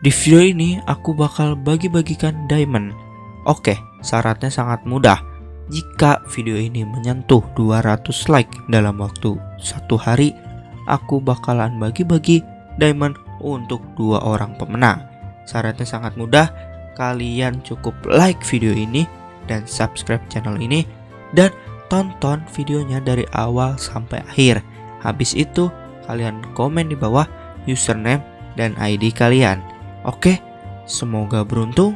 Di video ini aku bakal bagi-bagikan diamond. Oke, syaratnya sangat mudah. Jika video ini menyentuh 200 like dalam waktu satu hari, aku bakalan bagi-bagi diamond untuk dua orang pemenang. Syaratnya sangat mudah, kalian cukup like video ini dan subscribe channel ini dan tonton videonya dari awal sampai akhir. Habis itu, kalian komen di bawah username dan ID kalian. Oke, semoga beruntung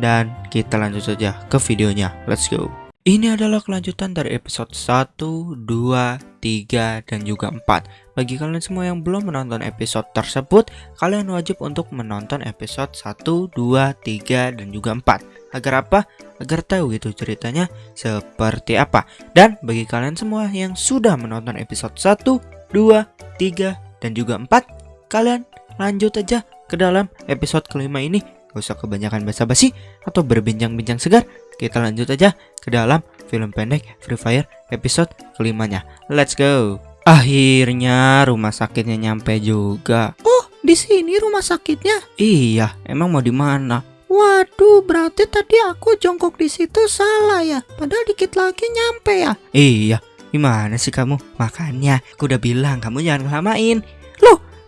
dan kita lanjut saja ke videonya. Let's go. Ini adalah kelanjutan dari episode 1, 2, 3, dan juga 4 Bagi kalian semua yang belum menonton episode tersebut Kalian wajib untuk menonton episode 1, 2, 3, dan juga 4 Agar apa? Agar tahu gitu ceritanya seperti apa Dan bagi kalian semua yang sudah menonton episode 1, 2, 3, dan juga 4 Kalian lanjut aja ke dalam episode kelima ini Gak usah kebanyakan basa-basi atau berbincang-bincang segar Kita lanjut aja ke dalam film pendek Free Fire episode kelimanya Let's go Akhirnya rumah sakitnya nyampe juga Oh, di sini rumah sakitnya? Iya, emang mau di mana? Waduh, berarti tadi aku jongkok di situ salah ya. Padahal dikit lagi nyampe ya. Iya, gimana sih kamu? Makanya aku udah bilang kamu jangan lamain Loh,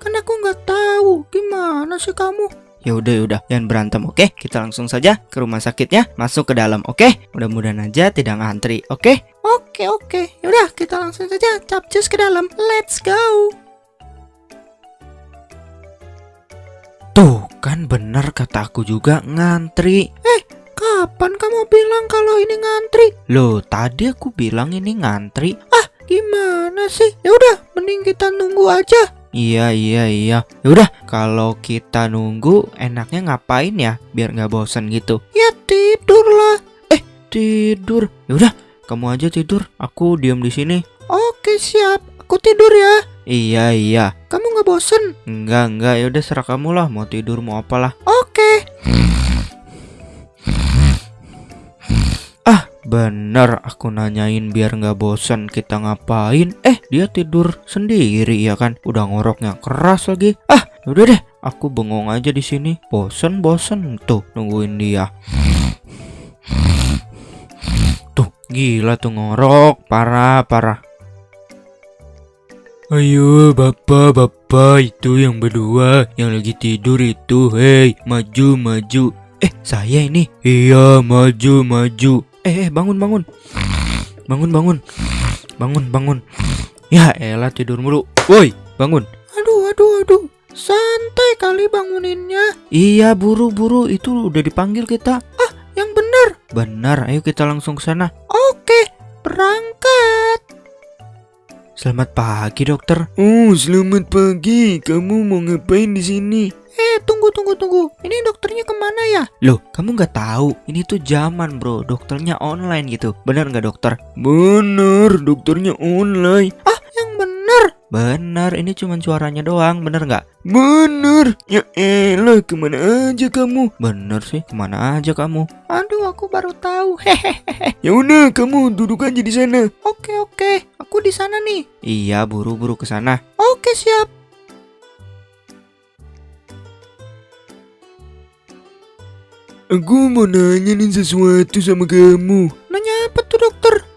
kan aku nggak tahu. Gimana sih kamu? Ya udah ya udah, jangan berantem, oke? Kita langsung saja ke rumah sakitnya, masuk ke dalam, oke? Mudah-mudahan aja tidak ngantri, oke? Oke, oke. Yaudah, kita langsung saja capcus ke dalam. Let's go. Tuh, kan bener kata aku juga ngantri. Kapan kamu bilang kalau ini ngantri? Loh, tadi aku bilang ini ngantri. Gimana sih? Ya udah, mending kita nunggu aja. Iya iya iya. Yaudah, kalau kita nunggu enaknya ngapain ya? Biar nggak bosan gitu. Ya tidur lah. Tidur. Yaudah, kamu aja tidur. Aku diam di sini. Oke, siap. Aku tidur ya. Iya iya. Kamu nggak bosen? Enggak enggak. Yaudah serah kamu lah. Mau tidur mau apalah. Oke. Bener. Aku nanyain biar nggak bosan kita ngapain. Eh, dia tidur sendiri ya kan? Udah ngoroknya keras lagi. Ah, udah deh. Aku bengong aja di sini. Bosen bosen tuh nungguin dia. Tuh, gila tuh ngorok. Parah parah. Ayo bapak bapak itu yang berdua yang lagi tidur itu hei maju maju eh saya ini iya maju maju eh, eh bangun bangun bangun bangun bangun bangun ya elah tidur mulu woi bangun Aduh, aduh, aduh. Santai kali banguninnya. iya buru buru itu udah dipanggil kita Yang benar. benar ayo kita langsung ke sana Oke, berangkat. Selamat pagi dokter oh selamat pagi kamu mau ngapain di sini Eh, tunggu, tunggu, tunggu. Ini dokternya ke mana ya? Loh, kamu nggak tahu? Ini tuh zaman, bro. Dokternya online gitu. Bener nggak dokter? Bener, dokternya online. Yang benar. Bener, ini cuma suaranya doang. Bener nggak? Bener. Ya elah, ke mana aja kamu? Bener sih, ke mana aja kamu? Aduh, aku baru tahu. Hehehe. Ya udah, kamu duduk aja di sana. Oke, oke. Aku di sana nih. Iya, buru-buru ke sana. Oke, siap. Aku mau nanya nih sesuatu sama kamu.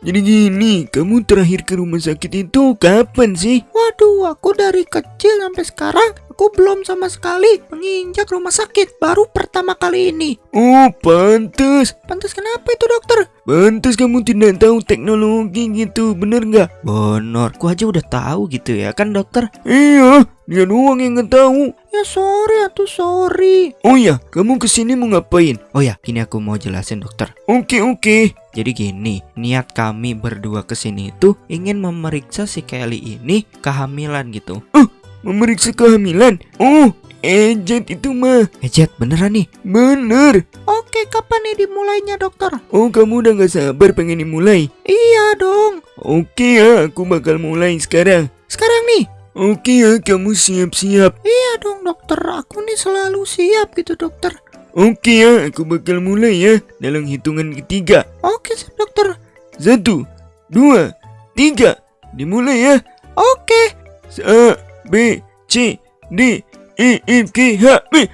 Jadi gini, kamu terakhir ke rumah sakit itu kapan sih? Waduh, aku dari kecil sampai sekarang aku belum sama sekali menginjak rumah sakit. Baru pertama kali ini. Oh, pantes. Pantas kenapa itu dokter? Pantes kamu tidak tahu teknologi gitu, bener nggak? Bener, ku aja udah tahu gitu ya kan dokter? Iya, dia doang yang nggak tahu. Ya sorry atuh sorry. Oh ya, kamu ke sini mau ngapain? Oh ya, ini aku mau jelasin dokter. Oke oke. Jadi gini, niat kami berdua ke sini itu ingin memeriksa si Kelly ini kehamilan gitu. Oh, memeriksa kehamilan? Oh, ejet itu mah. Ejet beneran nih? Bener. Oke, kapan nih dimulainya dokter? Oh, kamu udah nggak sabar pengen dimulai? Iya dong. Oke ya, aku bakal mulai sekarang. Sekarang nih. Oke ya, kamu siap-siap. Iya dong dokter. Aku nih selalu siap gitu dokter. Oke ya, aku bakal mulai ya dalam hitungan ketiga. Oke siap dokter. Satu, dua, tiga. Dimulai ya. Oke. A, B, C, D, E, F, G, H, B.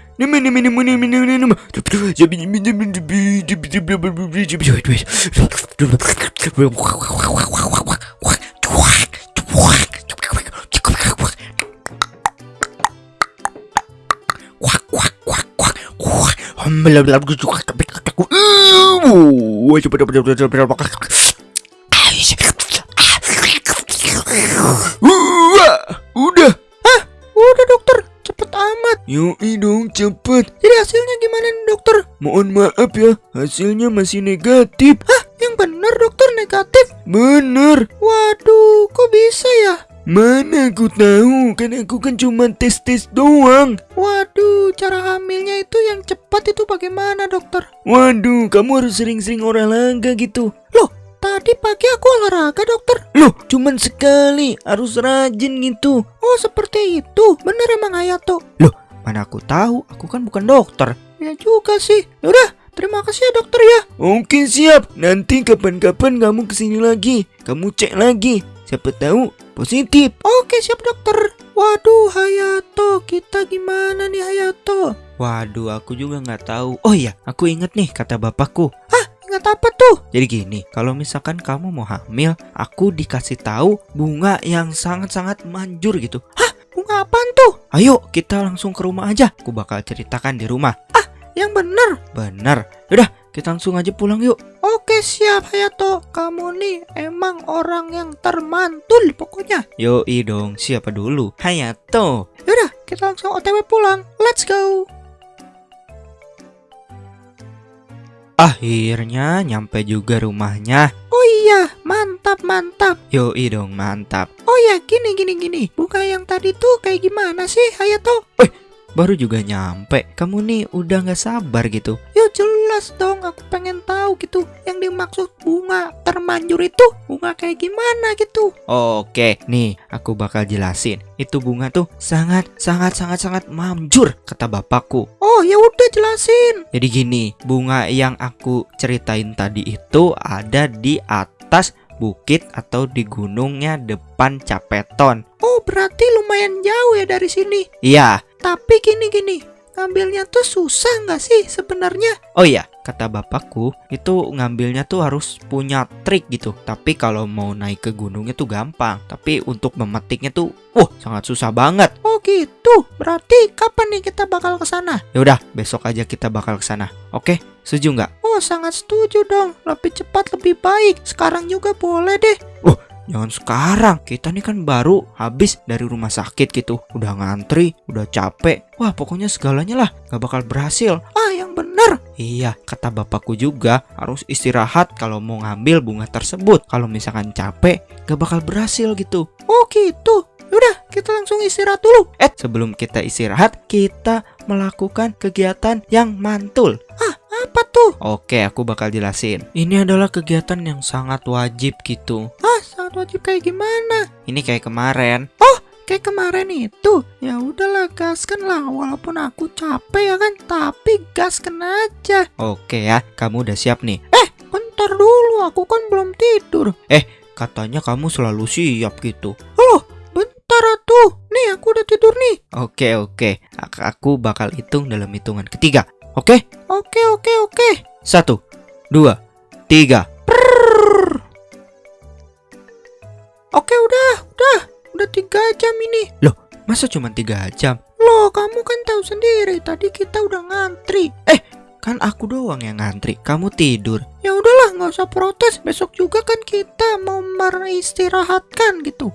Udah, Udah dokter, cepet amat. yoi dong cepet. Jadi hasilnya gimana nih dokter? Mohon maaf ya, hasilnya masih negatif. Yang bener dokter negatif. Bener, Waduh, kok bisa ya? Mana aku tahu, kan aku kan cuma tes-tes doang. Waduh, cara hamilnya itu yang cepat itu bagaimana dokter? Waduh, kamu harus sering-sering olahraga gitu. Tadi pagi aku olahraga dokter. Loh, cuman sekali, harus rajin gitu. Oh seperti itu, bener emang Hayato. Mana aku tahu, aku kan bukan dokter. Ya juga sih. Yaudah, terima kasih ya dokter ya. Oke siap, nanti kapan-kapan kamu ke sini lagi. Kamu cek lagi, siapa tahu positif. Oke siap dokter. Waduh Hayato, kita gimana nih Hayato? Waduh, aku juga nggak tahu. Oh iya, aku inget nih kata bapakku. Ingat apa tuh? Jadi gini, kalau misalkan kamu mau hamil, aku dikasih tahu bunga yang sangat-sangat manjur gitu. Bunga apaan tuh? Ayo, kita langsung ke rumah aja. Aku bakal ceritakan di rumah. Yang bener. Bener. Yaudah, kita langsung aja pulang yuk. Oke siap Hayato. Kamu nih emang orang yang termantul pokoknya. Yoi dong, siapa dulu? Hayato. Yaudah, kita langsung OTW pulang. Let's go. Akhirnya nyampe juga rumahnya. Oh iya, mantap mantap. Yoi dong, mantap. Oh ya, gini gini gini. Bunga yang tadi tuh kayak gimana sih Hayato? Baru juga nyampe. Kamu nih udah nggak sabar gitu. Jelas dong, aku pengen tahu gitu. Yang dimaksud bunga termanjur itu bunga kayak gimana gitu. Oke, nih aku bakal jelasin. Itu bunga tuh sangat sangat sangat sangat manjur kata bapakku. Oh ya udah jelasin. Jadi gini, bunga yang aku ceritain tadi itu ada di atas bukit atau di gunungnya depan Capeton. Oh berarti lumayan jauh ya dari sini. Iya. Tapi gini gini, ngambilnya tuh susah nggak sih sebenarnya? Oh iya, kata bapakku itu ngambilnya tuh harus punya trik gitu. Tapi kalau mau naik ke gunungnya tuh gampang. Tapi untuk memetiknya tuh, wah sangat susah banget. Oh gitu. Berarti kapan nih kita bakal ke sana? Ya udah, besok aja kita bakal ke sana. Oke, setuju nggak? Oh sangat setuju dong. Lebih cepat lebih baik. Sekarang juga boleh deh. Jangan sekarang, kita nih kan baru habis dari rumah sakit gitu Udah ngantri, udah capek Wah pokoknya segalanya lah, gak bakal berhasil Ah yang bener. Iya, kata bapakku juga harus istirahat kalau mau ngambil bunga tersebut Kalau misalkan capek, gak bakal berhasil gitu Oh gitu. Yaudah kita langsung istirahat dulu. Eh, sebelum kita istirahat, kita melakukan kegiatan yang mantul Apa tuh? Oke, aku bakal jelasin Ini adalah kegiatan yang sangat wajib gitu Ah sangat wajib kayak gimana? Ini kayak kemarin Kayak kemarin itu. Ya udahlah gaskan lah. Walaupun aku capek ya kan. Tapi gaskan aja. Oke ya, kamu udah siap nih Bentar dulu. Aku kan belum tidur. Katanya kamu selalu siap gitu. Bentar tuh. Nih aku udah tidur nih. Oke oke, Ak- aku bakal hitung dalam hitungan ketiga. Oke, Oke oke oke. satu, dua, tiga. Oke udah udah. Udah tiga jam ini. Masa cuma tiga jam? Loh kamu kan tahu sendiri. Tadi kita udah ngantri. Kan aku doang yang ngantri. Kamu tidur. Ya udahlah nggak usah protes. Besok juga kan kita mau meristirahatkan gitu.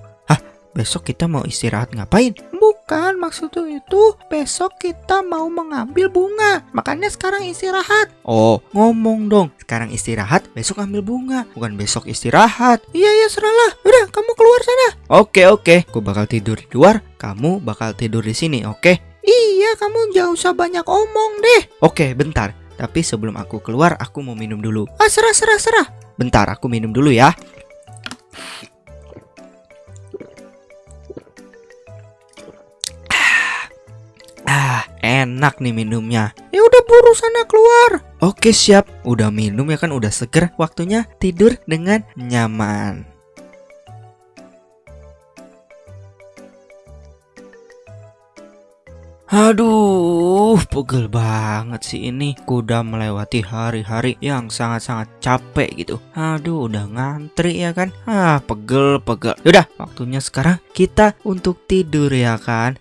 Besok kita mau istirahat ngapain? Bukan maksudku itu besok kita mau mengambil bunga. Makanya sekarang istirahat. Oh, ngomong dong. Sekarang istirahat, besok ambil bunga. Bukan besok istirahat. Iya iya seralah. Udah kamu keluar sana. Oke oke, aku bakal tidur di luar. Kamu bakal tidur di sini, oke? Iya kamu jauh usah banyak omong deh. Oke, bentar. Tapi sebelum aku keluar, aku mau minum dulu. Ah serah serah serah. Bentar, aku minum dulu ya. Enak nih minumnya. Ya udah buru sana keluar. Oke, siap. Udah minum ya kan, udah seger. Waktunya tidur dengan nyaman. Aduh, pegel banget sih ini. Kuda melewati hari-hari yang sangat-sangat capek gitu. Aduh, udah ngantri ya kan? Ah, pegel, pegel. Yaudah, waktunya sekarang kita untuk tidur ya kan?